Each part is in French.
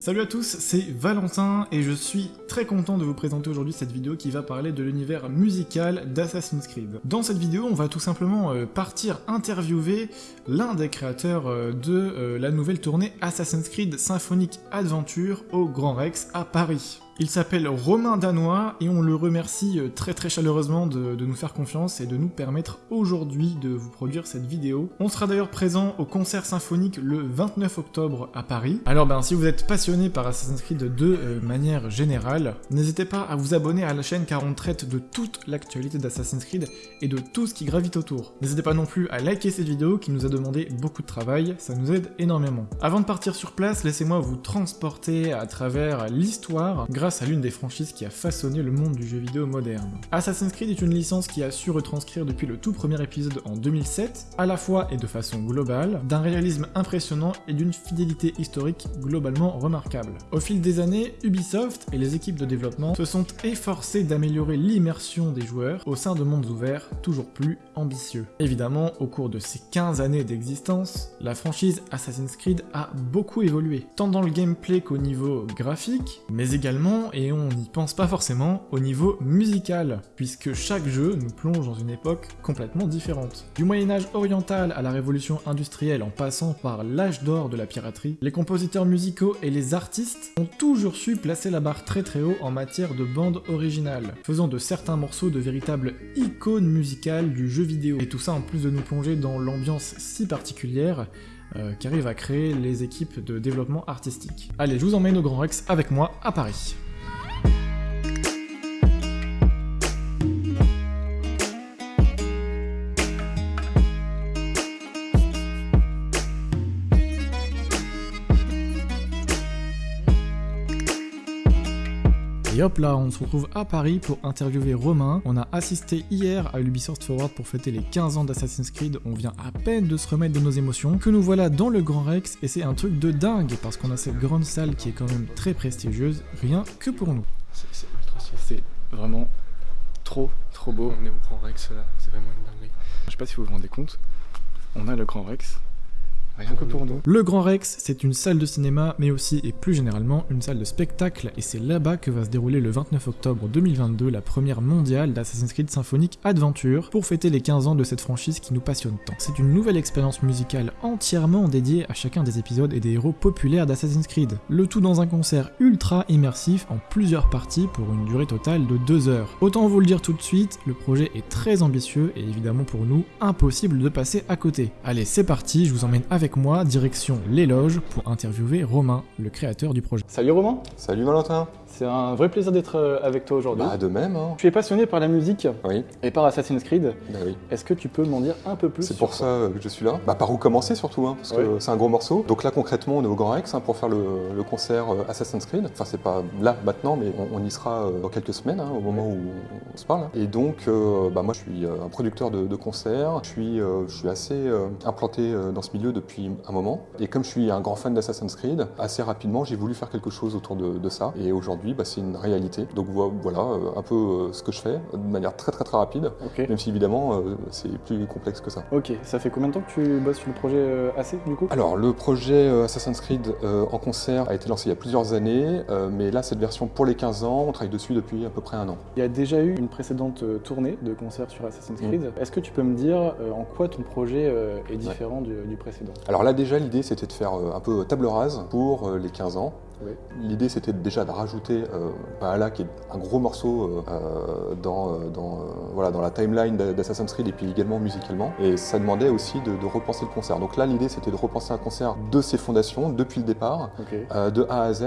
Salut à tous, c'est Valentin et je suis très content de vous présenter aujourd'hui cette vidéo qui va parler de l'univers musical d'Assassin's Creed. Dans cette vidéo, on va tout simplement euh, partir interviewer l'un des créateurs euh, de euh, la nouvelle tournée Assassin's Creed Symphonic Adventure au Grand Rex à Paris. Il s'appelle Romain Danois et on le remercie euh, très très chaleureusement de, nous faire confiance et de nous permettre aujourd'hui de vous produire cette vidéo. On sera d'ailleurs présent au concert symphonique le 29 octobre à Paris. Alors ben si vous êtes passionné par Assassin's Creed de euh, manière générale, n'hésitez pas à vous abonner à la chaîne car on traite de toute l'actualité d'Assassin's Creed et de tout ce qui gravite autour. N'hésitez pas non plus à liker cette vidéo qui nous a demandé beaucoup de travail, ça nous aide énormément. Avant de partir sur place, laissez-moi vous transporter à travers l'histoire grâce à l'une des franchises qui a façonné le monde du jeu vidéo moderne. Assassin's Creed est une licence qui a su retranscrire depuis le tout premier épisode en 2007, à la fois et de façon globale, d'un réalisme impressionnant et d'une fidélité historique globalement remarquable. Au fil des années, Ubisoft et les équipes de développement se sont efforcés d'améliorer l'immersion des joueurs au sein de mondes ouverts toujours plus ambitieux. Évidemment, au cours de ces 15 années d'existence, la franchise Assassin's Creed a beaucoup évolué, tant dans le gameplay qu'au niveau graphique, mais également et on n'y pense pas forcément au niveau musical, puisque chaque jeu nous plonge dans une époque complètement différente. Du Moyen-Âge oriental à la révolution industrielle en passant par l'âge d'or de la piraterie, les compositeurs musicaux et les artistes ont toujours su placer la barre très très haut en matière de bande originale, faisant de certains morceaux de véritables icônes musicales du jeu vidéo. Et tout ça en plus de nous plonger dans l'ambiance si particulière euh, à créer les équipes de développement artistique. Allez, je vous emmène au Grand Rex avec moi à Paris. Hop là, on se retrouve à Paris pour interviewer Romain. On a assisté hier à Ubisoft Forward pour fêter les 15 ans d'Assassin's Creed. On vient à peine de se remettre de nos émotions. Que nous voilà dans le Grand Rex et c'est un truc de dingue parce qu'on a cette grande salle qui est quand même très prestigieuse, rien que pour nous. C'est vraiment trop trop beau. On est au Grand Rex là, c'est vraiment une dinguerie. Je sais pas si vous vous rendez compte, on a le Grand Rex, Rien que pour nous. Le Grand Rex, c'est une salle de cinéma, mais aussi et plus généralement une salle de spectacle, et c'est là-bas que va se dérouler le 29 octobre 2022 la première mondiale d'Assassin's Creed Symphonic Adventure, pour fêter les 15 ans de cette franchise qui nous passionne tant. C'est une nouvelle expérience musicale entièrement dédiée à chacun des épisodes et des héros populaires d'Assassin's Creed. Le tout dans un concert ultra immersif en plusieurs parties pour une durée totale de 2 heures. Autant vous le dire tout de suite, le projet est très ambitieux et évidemment pour nous, impossible de passer à côté. Allez, c'est parti, je vous emmène avec moi, direction l'éloge pour interviewer Romain, le créateur du projet. Salut Romain Salut Valentin c'est un vrai plaisir d'être euh, avec toi aujourd'hui. Bah, de même. Hein. Tu es passionné par la musique oui. et par Assassin's Creed. Bah, oui. Est-ce que tu peux m'en dire un peu plus C'est pour ça que je suis là. Bah, par où commencer surtout, hein, parce que c'est un gros morceau. Donc là concrètement, on est au Grand Rex hein, pour faire le, concert euh, Assassin's Creed. Enfin, c'est pas là maintenant, mais on, y sera euh, dans quelques semaines, au moment où on se parle. Et donc, bah, moi, je suis un producteur de, concerts. Je suis, je suis assez implanté dans ce milieu depuis un moment. Et comme je suis un grand fan d'Assassin's Creed, assez rapidement, j'ai voulu faire quelque chose autour de, de ça. Et aujourd'hui, c'est une réalité donc voilà euh, un peu euh, ce que je fais de manière très très très rapide, même si évidemment euh, c'est plus complexe que ça. Ok, ça fait combien de temps que tu bosses sur le projet AC du coup? Alors le projet Assassin's Creed en concert a été lancé il y a plusieurs années, mais là cette version pour les 15 ans, on travaille dessus depuis à peu près un an. Il y a déjà eu une précédente tournée de concert sur Assassin's Creed. Mm. Est-ce que tu peux me dire en quoi ton projet est différent du, du, précédent? Alors là déjà l'idée c'était de faire un peu table rase pour les 15 ans, L'idée c'était déjà de rajouter euh, qui est un gros morceau euh, dans, euh, dans, voilà, dans la timeline d'Assassin's Creed et puis également musicalement. Et ça demandait aussi de, repenser le concert. Donc là l'idée c'était de repenser un concert de ses fondations depuis le départ, de A à Z,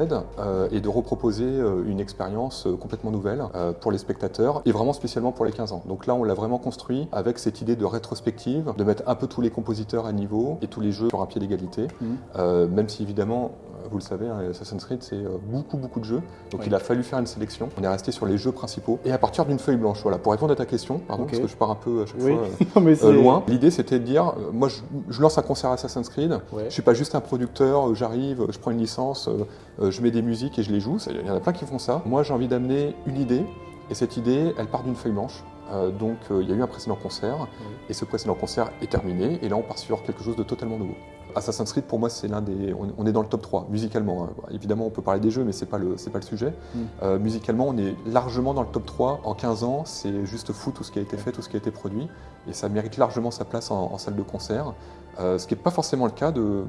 et de reproposer une expérience complètement nouvelle pour les spectateurs et vraiment spécialement pour les 15 ans. Donc là on l'a vraiment construit avec cette idée de rétrospective, de mettre un peu tous les compositeurs à niveau et tous les jeux sur un pied d'égalité, mmh. même si évidemment vous le savez, hein, Assassin's Creed, c'est euh, beaucoup, beaucoup de jeux. Donc il a fallu faire une sélection. On est resté sur les jeux principaux. Et à partir d'une feuille blanche, voilà, pour répondre à ta question, pardon, parce que je pars un peu à chaque fois euh, loin, l'idée c'était de dire, euh, moi je, lance un concert Assassin's Creed, je suis pas juste un producteur, j'arrive, je prends une licence, je mets des musiques et je les joue. Il y en a plein qui font ça. Moi j'ai envie d'amener une idée, et cette idée, elle part d'une feuille blanche. donc il y a eu un précédent concert, et ce précédent concert est terminé, et là on part sur quelque chose de totalement nouveau. Assassin's Creed, pour moi, c'est l'un des. On, est dans le top 3, musicalement. Hein. Évidemment, on peut parler des jeux, mais c'est pas le, pas le sujet. Mm. musicalement, on est largement dans le top 3. En 15 ans, c'est juste fou tout ce qui a été fait, tout ce qui a été produit. Et ça mérite largement sa place en, salle de concert. ce qui n'est pas forcément le cas de,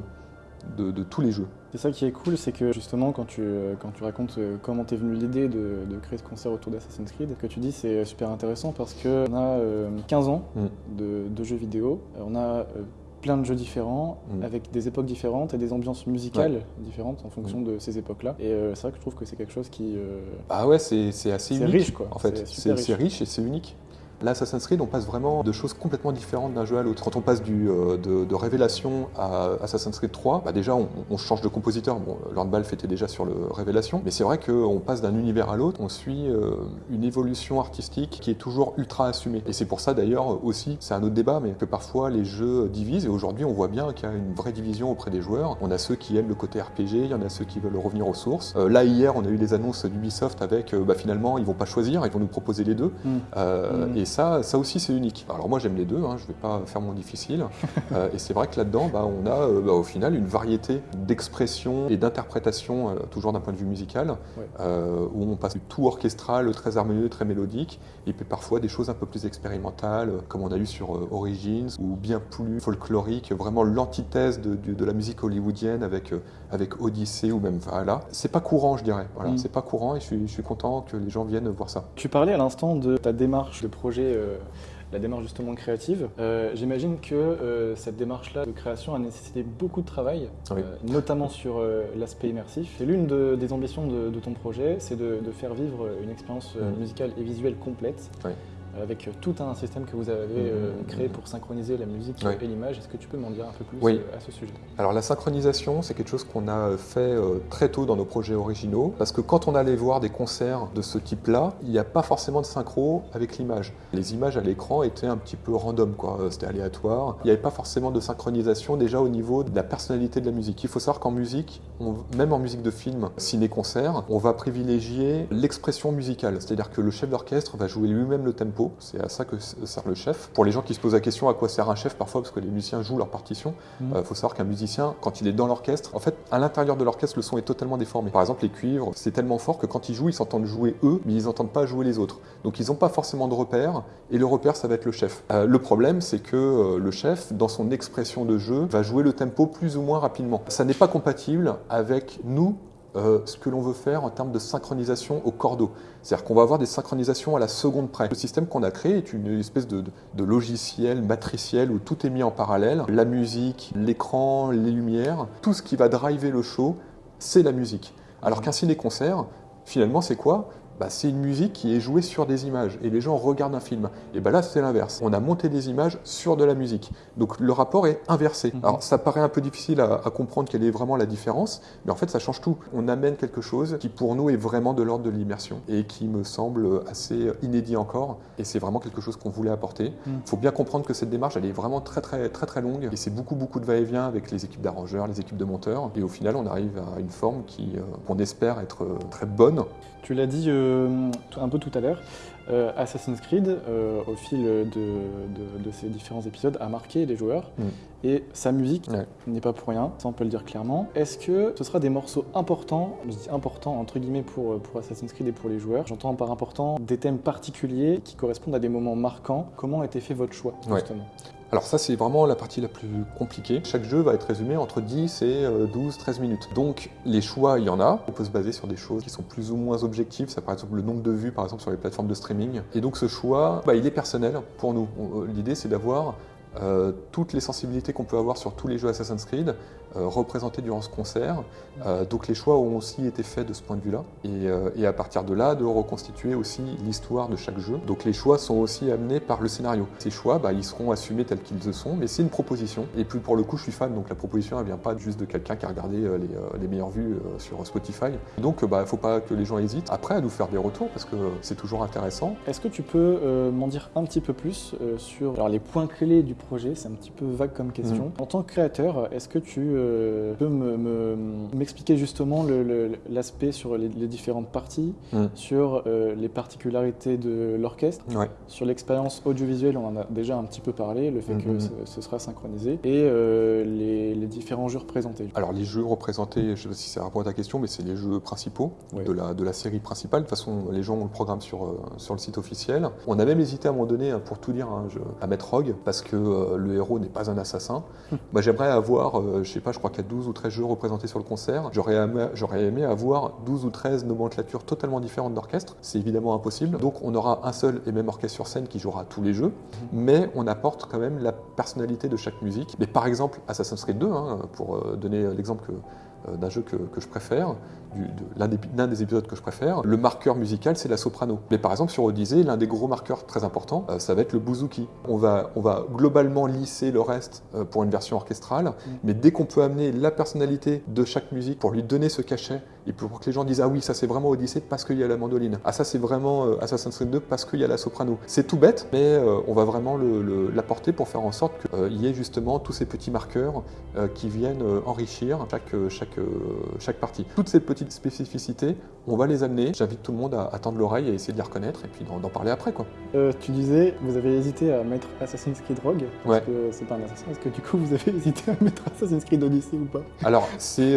de, tous les jeux. C'est ça qui est cool, c'est que justement quand tu, quand tu racontes euh, comment t'es venu l'idée de, créer ce concert autour d'Assassin's Creed, ce que tu dis c'est super intéressant parce qu'on a 15 euh, ans mm. de, jeux vidéo, euh, on a plein de jeux différents, mm. avec des époques différentes et des ambiances musicales différentes en fonction mm. de ces époques-là. Et c'est vrai que je trouve que c'est quelque chose qui... Ah ouais, c'est assez unique. riche quoi. En fait, c'est riche et c'est unique. Là, Assassin's Creed, on passe vraiment de choses complètement différentes d'un jeu à l'autre. Quand on passe du, euh, de, Révélation à Assassin's Creed 3, bah déjà, on, change de compositeur. Bon, Lord Balfe était déjà sur le Révélation, mais c'est vrai qu'on passe d'un univers à l'autre, on suit euh, une évolution artistique qui est toujours ultra assumée. Et c'est pour ça, d'ailleurs, aussi, c'est un autre débat, mais que parfois les jeux divisent, et aujourd'hui, on voit bien qu'il y a une vraie division auprès des joueurs. On a ceux qui aiment le côté RPG, il y en a ceux qui veulent revenir aux sources. Euh, là, hier, on a eu les annonces d'Ubisoft avec, bah, finalement, ils vont pas choisir, ils vont nous proposer les deux. Mm. Mm. Et ça, ça aussi c'est unique. Alors moi j'aime les deux, hein, je ne vais pas faire mon difficile. Euh, et c'est vrai que là-dedans, bah, on a euh, bah, au final une variété d'expressions et d'interprétations, euh, toujours d'un point de vue musical, où on passe du tout orchestral, très harmonieux, très mélodique, et puis parfois des choses un peu plus expérimentales, comme on a eu sur Origins, ou bien plus folklorique, vraiment l'antithèse de, la musique hollywoodienne avec, avec Odyssey ou même Valhalla. C'est pas courant, je dirais. Voilà, mm. c'est pas courant et je suis, je suis, content que les gens viennent voir ça. Tu parlais à l'instant de ta démarche de projet la démarche justement créative. Euh, j'imagine que euh, cette démarche-là de création a nécessité beaucoup de travail, euh, notamment sur l'aspect immersif. Et l'une des ambitions de, ton projet, c'est de, faire vivre une expérience mmh. musicale et visuelle complète avec tout un système que vous avez euh, mmh. créé pour synchroniser la musique et l'image. Est-ce que tu peux m'en dire un peu plus euh, à ce sujet? Alors la synchronisation, c'est quelque chose qu'on a fait euh, très tôt dans nos projets originaux, parce que quand on allait voir des concerts de ce type-là, il n'y a pas forcément de synchro avec l'image. Les images à l'écran étaient un petit peu random, quoi. C'était aléatoire. Il n'y avait pas forcément de synchronisation déjà au niveau de la personnalité de la musique. Il faut savoir qu'en musique, même en musique de film, ciné-concert, on va privilégier l'expression musicale, c'est-à-dire que le chef d'orchestre va jouer lui-même le tempo c'est à ça que sert le chef. Pour les gens qui se posent la question à quoi sert un chef parfois, parce que les musiciens jouent leur partition, il mmh. euh, faut savoir qu'un musicien, quand il est dans l'orchestre, en fait, à l'intérieur de l'orchestre, le son est totalement déformé. Par exemple, les cuivres, c'est tellement fort que quand ils jouent, ils s'entendent jouer eux, mais ils n'entendent pas jouer les autres. Donc ils n'ont pas forcément de repère, et le repère, ça va être le chef. Euh, le problème, c'est que euh, le chef, dans son expression de jeu, va jouer le tempo plus ou moins rapidement. Ça n'est pas compatible avec nous, euh, ce que l'on veut faire en termes de synchronisation au cordeau. C'est-à-dire qu'on va avoir des synchronisations à la seconde près. Le système qu'on a créé est une espèce de, logiciel matriciel où tout est mis en parallèle. La musique, l'écran, les lumières, tout ce qui va driver le show, c'est la musique. Alors qu'un ciné-concert, finalement, c'est quoi? Bah, c'est une musique qui est jouée sur des images et les gens regardent un film. Et bah là, c'est l'inverse. On a monté des images sur de la musique. Donc le rapport est inversé. Mhm. Alors ça paraît un peu difficile à, comprendre quelle est vraiment la différence, mais en fait, ça change tout. On amène quelque chose qui pour nous est vraiment de l'ordre de l'immersion et qui me semble assez inédit encore. Et c'est vraiment quelque chose qu'on voulait apporter. Il mhm. faut bien comprendre que cette démarche, elle est vraiment très très très très longue et c'est beaucoup beaucoup de va-et-vient avec les équipes d'arrangeurs, les équipes de monteurs. Et au final, on arrive à une forme qui, euh, qu'on espère être euh, très bonne. Tu l'as dit euh, un peu tout à l'heure, euh, Assassin's Creed, euh, au fil de, ces différents épisodes, a marqué les joueurs. Mm. Et sa musique n'est pas pour rien, ça on peut le dire clairement. Est-ce que ce sera des morceaux importants, je dis importants entre guillemets pour, pour Assassin's Creed et pour les joueurs? J'entends par important des thèmes particuliers qui correspondent à des moments marquants. Comment a été fait votre choix justement? Alors ça c'est vraiment la partie la plus compliquée. Chaque jeu va être résumé entre 10 et 12, euh, 13 minutes. Donc les choix, il y en a. On peut se baser sur des choses qui sont plus ou moins objectives. Ça par exemple le nombre de vues par exemple sur les plateformes de streaming. Et donc ce choix, bah, il est personnel pour nous. Euh, l'idée c'est d'avoir euh, toutes les sensibilités qu'on peut avoir sur tous les jeux Assassin's Creed euh, représentées durant ce concert. Euh, donc les choix ont aussi été faits de ce point de vue-là. Et, à partir de là, de reconstituer aussi l'histoire de chaque jeu. Donc les choix sont aussi amenés par le scénario. Ces choix, bah, ils seront assumés tels qu'ils le sont, mais c'est une proposition. Et puis pour le coup, je suis fan, donc la proposition, elle vient pas juste de quelqu'un qui a regardé les, meilleures vues sur Spotify. Donc il bah, ne faut pas que les gens hésitent après à nous faire des retours, parce que c'est toujours intéressant. Est-ce que tu peux m'en dire un petit peu plus sur alors, les points clés du projet? C'est un petit peu vague comme question. Mm. En tant que créateur, est-ce que tu euh, peux m'expliquer justement l'aspect sur les, différentes parties, mm. sur euh, les particularités de l'orchestre, sur l'expérience audiovisuelle, on en a déjà un petit peu parlé, le fait que mm-hmm. ce, sera synchronisé, et les, différents jeux représentés. Alors les jeux représentés, je ne sais pas si ça répond à ta question, mais c'est les jeux principaux de, la, de la série principale. De toute façon, les gens ont le programme sur, sur le site officiel. On a même hésité à un moment donné, hein, pour tout dire, hein, à mettre Rogue, parce que le héros n'est pas un assassin. Moi, j'aimerais avoir, euh, je sais pas, je crois qu'il y a 12 ou 13 jeux représentés sur le concert. J'aurais aimé, aimé, avoir 12 ou 13 nomenclatures totalement différentes d'orchestre. C'est évidemment impossible. Donc, on aura un seul et même orchestre sur scène qui jouera tous les jeux, mhm. mais on apporte quand même la personnalité de chaque musique. Mais par exemple, Assassin's Creed 2, hein, pour euh, donner l'exemple euh, d'un jeu que, je préfère, l'un des, des, épisodes que je préfère, le marqueur musical c'est la soprano. Mais par exemple sur Odyssey, l'un des gros marqueurs très importants, euh, ça va être le bouzouki. On va, on va globalement lisser le reste pour une version orchestrale, mm. mais dès qu'on peut amener la personnalité de chaque musique pour lui donner ce cachet et pour que les gens disent ah oui ça c'est vraiment Odyssey parce qu'il y a la mandoline, ah ça c'est vraiment Assassin's Creed 2 parce qu'il y a la soprano. C'est tout bête, mais on va vraiment l'apporter pour faire en sorte qu'il y ait justement tous ces petits marqueurs qui viennent enrichir chaque, chaque chaque, partie. Toutes ces petites spécificités, on va les amener. J'invite tout le monde à, tendre l'oreille et essayer de les reconnaître et puis d'en parler après. Quoi. Euh, tu disais, vous avez hésité à mettre Assassin's Creed Rogue, parce que c'est pas un assassin. Est-ce que du coup vous avez hésité à mettre Assassin's Creed Odyssey ou pas? Alors, c'est...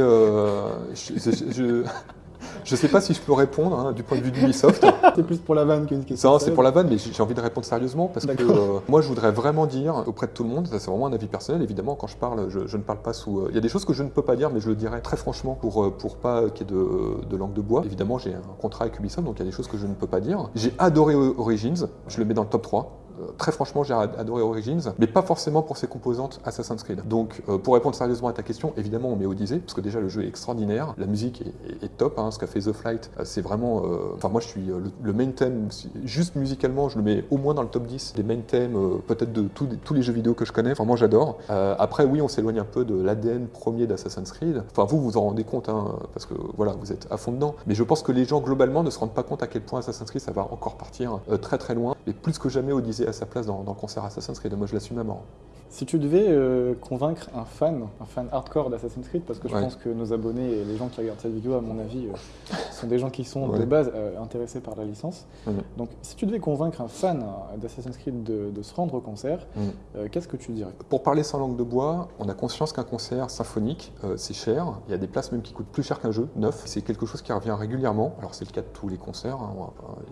Je, ne sais pas si je peux répondre hein, du point de vue d'Ubisoft. c'est plus pour la vanne qu'une question. c'est pour la vanne, mais j'ai envie de répondre sérieusement parce que euh, moi, je voudrais vraiment dire auprès de tout le monde, ça c'est vraiment un avis personnel, évidemment, quand je parle, je, ne parle pas sous. Euh, il y a des choses que je ne peux pas dire, mais je le dirais très franchement pour, euh, pour pas qu'il y ait de, de langue de bois. Évidemment, j'ai un contrat avec Ubisoft, donc il y a des choses que je ne peux pas dire. J'ai adoré Origins, je le mets dans le top 3 très franchement, j'ai adoré Origins, mais pas forcément pour ses composantes Assassin's Creed. Donc, euh, pour répondre sérieusement à ta question, évidemment, on met Odyssey, parce que déjà, le jeu est extraordinaire, la musique est, top, hein, ce qu'a fait The Flight, euh, c'est vraiment... Euh, enfin, moi, je suis le, main theme, juste musicalement, je le mets au moins dans le top 10 des main thèmes, peut-être de tous les jeux vidéo que je connais, enfin, moi, j'adore. après, oui, on s'éloigne un peu de l'ADN premier d'Assassin's Creed. Enfin, vous, vous en rendez compte, hein, parce que, voilà, vous êtes à fond dedans. Mais je pense que les gens, globalement, ne se rendent pas compte à quel point Assassin's Creed, ça va encore partir très très loin. Et plus que jamais, Odyssey à sa place dans, le concert Assassin's Creed. Moi, je l'assume à mort. Si tu devais euh, convaincre un fan, un fan hardcore d'Assassin's Creed, parce que je pense que nos abonnés et les gens qui regardent cette vidéo, à mon avis, euh, sont des gens qui sont de base euh, intéressés par la licence. Donc, si tu devais convaincre un fan d'Assassin's Creed de, se rendre au concert, qu'est-ce que tu dirais? Pour parler sans langue de bois, on a conscience qu'un concert symphonique, c'est cher. Il y a des places même qui coûtent plus cher qu'un jeu neuf. C'est quelque chose qui revient régulièrement. Alors, c'est le cas de tous les concerts. Hein,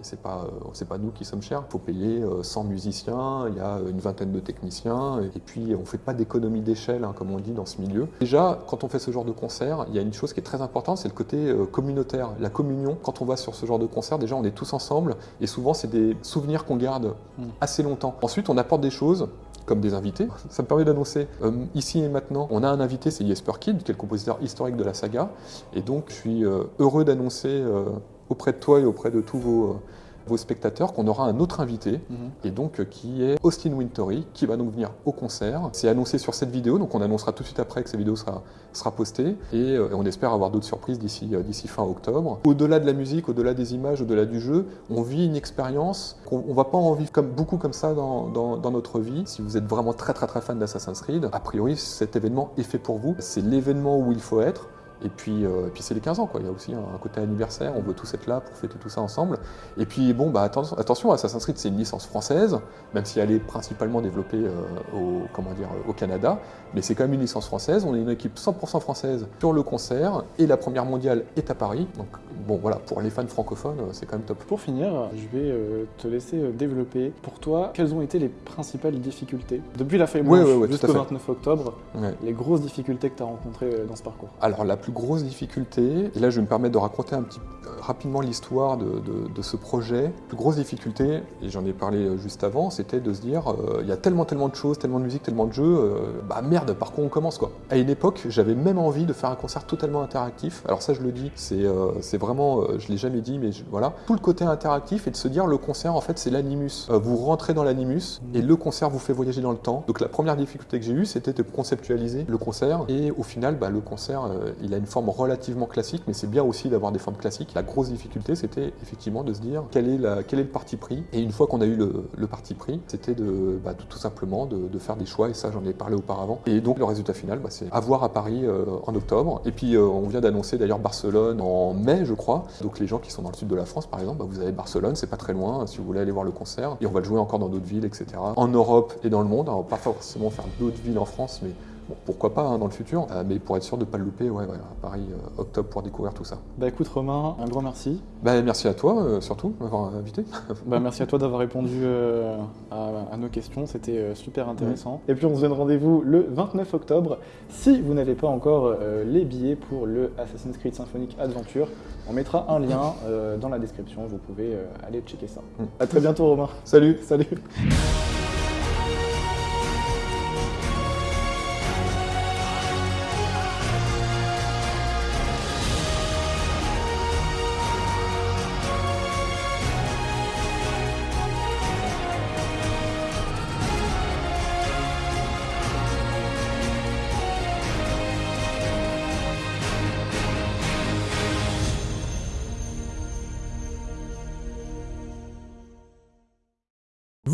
c'est pas, pas nous qui sommes chers. Il faut payer 100 musiciens, il y a une vingtaine de techniciens, et puis puis on ne fait pas d'économie d'échelle, hein, comme on dit dans ce milieu. Déjà, quand on fait ce genre de concert, il y a une chose qui est très importante, c'est le côté euh, communautaire, la communion. Quand on va sur ce genre de concert, déjà on est tous ensemble, et souvent c'est des souvenirs qu'on garde hmm. assez longtemps. Ensuite, on apporte des choses comme des invités. Ça me permet d'annoncer euh, ici et maintenant, on a un invité, c'est Jesper Kid, qui est le compositeur historique de la saga, et donc je suis euh, heureux d'annoncer auprès de toi et auprès de tous vos vos spectateurs qu'on aura un autre invité, mhm. et donc euh, qui est Austin Wintory, qui va donc venir au concert. C'est annoncé sur cette vidéo, donc on annoncera tout de suite après que cette vidéo sera, sera postée, et, euh, on espère avoir d'autres surprises d'ici euh, d'ici fin octobre. Au-delà de la musique, au-delà des images, au-delà du jeu, on vit une expérience qu'on on va pas en vivre comme, beaucoup comme ça dans, dans, dans, notre vie. Si vous êtes vraiment très très très fan d'Assassin's Creed, a priori cet événement est fait pour vous. C'est l'événement où il faut être. Et puis, euh, puis c'est les 15 ans, quoi. Il y a aussi un, côté anniversaire, on veut tous être là pour fêter tout ça ensemble. Et puis, bon, bah, attention, attention Assassin's Creed, c'est une licence française, même si elle est principalement développée euh, au, comment dire, au Canada, mais c'est quand même une licence française. On est une équipe 100% française sur le concert, et la première mondiale est à Paris. Donc, bon, voilà, pour les fans francophones, euh, c'est quand même top. Pour finir, je vais te laisser développer. Pour toi, quelles ont été les principales difficultés? Depuis la feuille blanche jusqu'au 29 octobre Les grosses difficultés que tu as rencontrées dans ce parcours Alors, la plus grosse difficulté, et là je vais me permettre de raconter un petit euh, rapidement l'histoire de, ce projet. La plus grosse difficulté, et j'en ai parlé euh, juste avant, c'était de se dire euh, il y a tellement tellement de choses, tellement de musique, tellement de jeux, bah merde, par quoi on commence quoi À une époque, j'avais même envie de faire un concert totalement interactif. Alors ça je le dis, c'est vraiment, je l'ai jamais dit, mais voilà, tout le côté interactif et de se dire le concert en fait c'est l'animus. vous rentrez dans l'animus et le concert vous fait voyager dans le temps. Donc la première difficulté que j'ai eue, c'était de conceptualiser le concert et au final, bah, le concert il a une forme relativement classique, mais c'est bien aussi d'avoir des formes classiques. La grosse difficulté, c'était effectivement de se dire quel est, le parti pris. Et une fois qu'on a eu le, parti pris, c'était de, bah, tout simplement de, faire des choix, et ça j'en ai parlé auparavant. Et donc le résultat final, bah, c'est avoir à Paris en octobre. Et puis on vient d'annoncer d'ailleurs Barcelone en mai, je crois. Donc les gens qui sont dans le sud de la France, par exemple, bah, vous avez Barcelone, c'est pas très loin si vous voulez aller voir le concert. Et on va le jouer encore dans d'autres villes, etc. En Europe et dans le monde. Alors pas forcément faire d'autres villes en France, mais pourquoi pas hein, dans le futur, euh, mais pour être sûr de ne pas le louper, ouais, ouais, à Paris, euh, octobre, pour découvrir tout ça. Bah écoute Romain, un grand merci. Bah merci à toi, euh, surtout, m'avoir invité. bah merci à toi d'avoir répondu à, nos questions, c'était super intéressant. Et puis on se donne rendez-vous le 29 octobre. Si vous n'avez pas encore les billets pour le Assassin's Creed Symphonic Adventure, on mettra un lien dans la description, vous pouvez aller checker ça. Mm. À très bientôt Romain. Salut Salut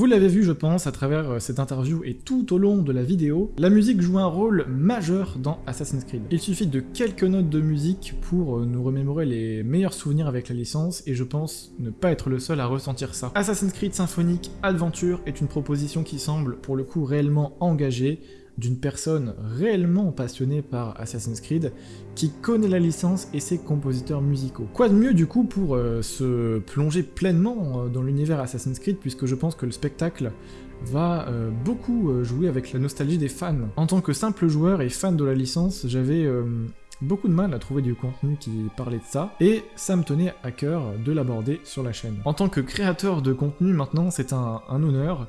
l'avez vu je pense à travers euh, cette interview et tout au long de la vidéo, la musique joue un rôle majeur dans Assassin's Creed. Il suffit de quelques notes de musique pour euh, nous remémorer les meilleurs souvenirs avec la licence et je pense ne pas être le seul à ressentir ça. Assassin's Creed Symphonic Adventure est une proposition qui semble pour le coup réellement engagée, d'une personne réellement passionnée par Assassin's Creed, qui connaît la licence et ses compositeurs musicaux. Quoi de mieux du coup pour euh, se plonger pleinement euh, dans l'univers Assassin's Creed, puisque je pense que le spectacle va euh, beaucoup jouer avec la nostalgie des fans. En tant que simple joueur et fan de la licence, j'avais beaucoup de mal à trouver du contenu qui parlait de ça, et ça me tenait à cœur de l'aborder sur la chaîne. En tant que créateur de contenu maintenant, c'est un honneur,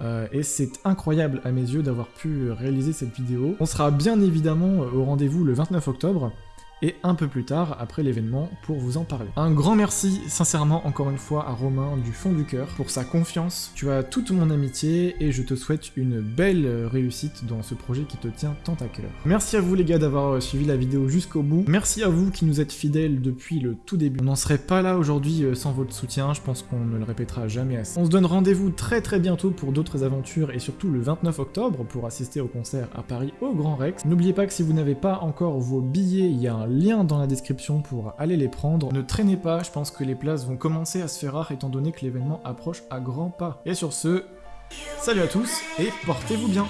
euh, et c'est incroyable à mes yeux d'avoir pu réaliser cette vidéo. On sera bien évidemment au rendez-vous le 29 octobre, et un peu plus tard, après l'événement, pour vous en parler. Un grand merci, sincèrement, encore une fois, à Romain du fond du cœur pour sa confiance. Tu as toute mon amitié et je te souhaite une belle réussite dans ce projet qui te tient tant à cœur. Merci à vous les gars d'avoir suivi la vidéo jusqu'au bout. Merci à vous qui nous êtes fidèles depuis le tout début. On n'en serait pas là aujourd'hui euh, sans votre soutien, je pense qu'on ne le répétera jamais assez. On se donne rendez-vous très très bientôt pour d'autres aventures et surtout le 29 octobre pour assister au concert à Paris au Grand Rex. N'oubliez pas que si vous n'avez pas encore vos billets, il y a un lien dans la description pour aller les prendre. Ne traînez pas, je pense que les places vont commencer à se faire rares étant donné que l'événement approche à grands pas. Et sur ce, salut à tous et portez-vous bien